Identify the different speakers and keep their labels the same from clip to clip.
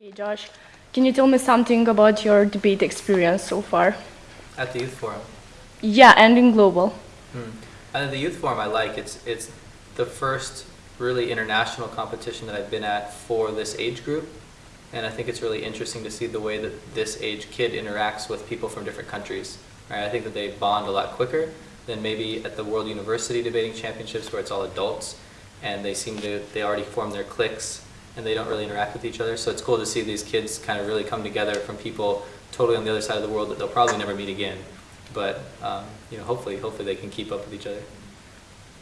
Speaker 1: Hey Josh, can you tell me something about your debate experience so far?
Speaker 2: At the youth forum.
Speaker 1: Yeah, and in global.
Speaker 2: Hmm. And the youth forum I like. It's it's the first really international competition that I've been at for this age group, and I think it's really interesting to see the way that this age kid interacts with people from different countries. Right? I think that they bond a lot quicker than maybe at the World University Debating Championships where it's all adults, and they seem to they already form their cliques and they don't really interact with each other. So it's cool to see these kids kind of really come together from people totally on the other side of the world that they'll probably never meet again. But um, you know, hopefully, hopefully they can keep up with each other.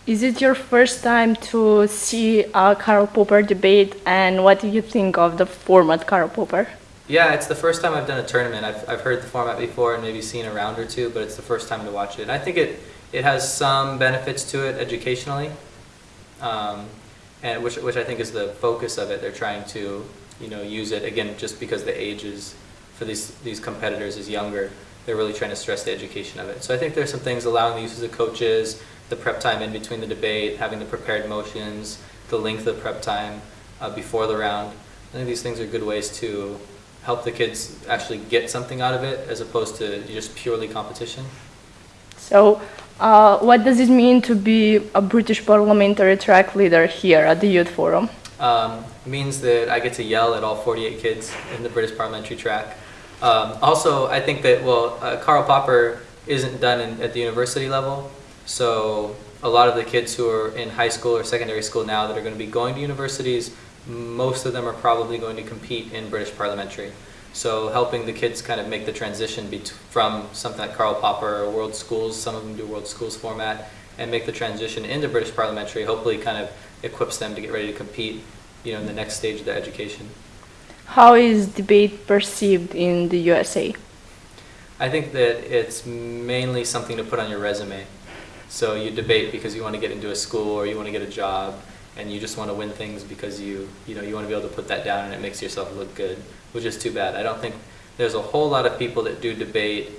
Speaker 1: Is it your first time to see a Karl Popper debate, and what do you think of the format Karl Popper?
Speaker 2: Yeah, it's the first time I've done a tournament. I've, I've heard the format before and maybe seen a round or two, but it's the first time to watch it. And I think it, it has some benefits to it educationally. Um, and which, which I think is the focus of it. They're trying to, you know, use it again just because the age is for these these competitors is younger. They're really trying to stress the education of it. So I think there's some things allowing the use of coaches, the prep time in between the debate, having the prepared motions, the length of prep time uh, before the round. I think these things are good ways to help the kids actually get something out of it as opposed to just purely competition.
Speaker 1: So uh, what does it mean to be a British parliamentary track leader here at the Youth Forum?
Speaker 2: Um, means that I get to yell at all 48 kids in the British parliamentary track. Um, also, I think that, well, uh, Karl Popper isn't done in, at the university level, so a lot of the kids who are in high school or secondary school now that are going to be going to universities, most of them are probably going to compete in British parliamentary. So helping the kids kind of make the transition from something like Karl Popper or World Schools, some of them do World Schools format, and make the transition into British parliamentary, hopefully kind of equips them to get ready to compete you know, in the next stage of their education.
Speaker 1: How is debate perceived in the USA?
Speaker 2: I think that it's mainly something to put on your resume. So you debate because you want to get into a school or you want to get a job and you just want to win things because you, you know, you want to be able to put that down and it makes yourself look good, which is too bad. I don't think there's a whole lot of people that do debate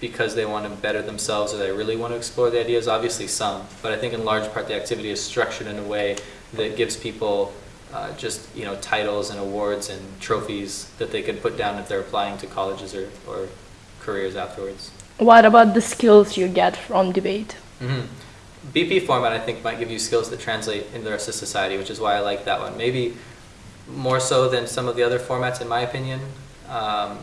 Speaker 2: because they want to better themselves or they really want to explore the ideas, obviously some, but I think in large part the activity is structured in a way that gives people uh, just you know titles and awards and trophies that they can put down if they're applying to colleges or, or careers afterwards.
Speaker 1: What about the skills you get from debate?
Speaker 2: Mm -hmm. BP format I think might give you skills that translate in the rest of society, which is why I like that one. Maybe more so than some of the other formats in my opinion. Um,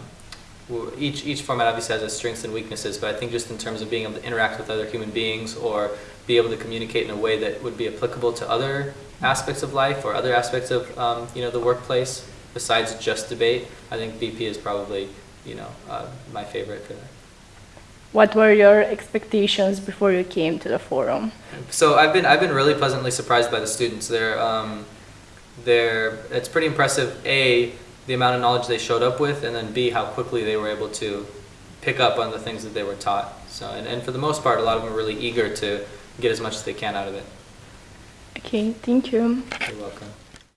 Speaker 2: each, each format obviously has its strengths and weaknesses, but I think just in terms of being able to interact with other human beings or be able to communicate in a way that would be applicable to other aspects of life or other aspects of um, you know, the workplace besides just debate, I think BP is probably you know, uh, my favorite for that.
Speaker 1: What were your expectations before you came to the forum?
Speaker 2: So I've been I've been really pleasantly surprised by the students. They're um, they're it's pretty impressive. A the amount of knowledge they showed up with, and then B how quickly they were able to pick up on the things that they were taught. So and, and for the most part, a lot of them are really eager to get as much as they can out of it.
Speaker 1: Okay, thank you.
Speaker 2: You're welcome.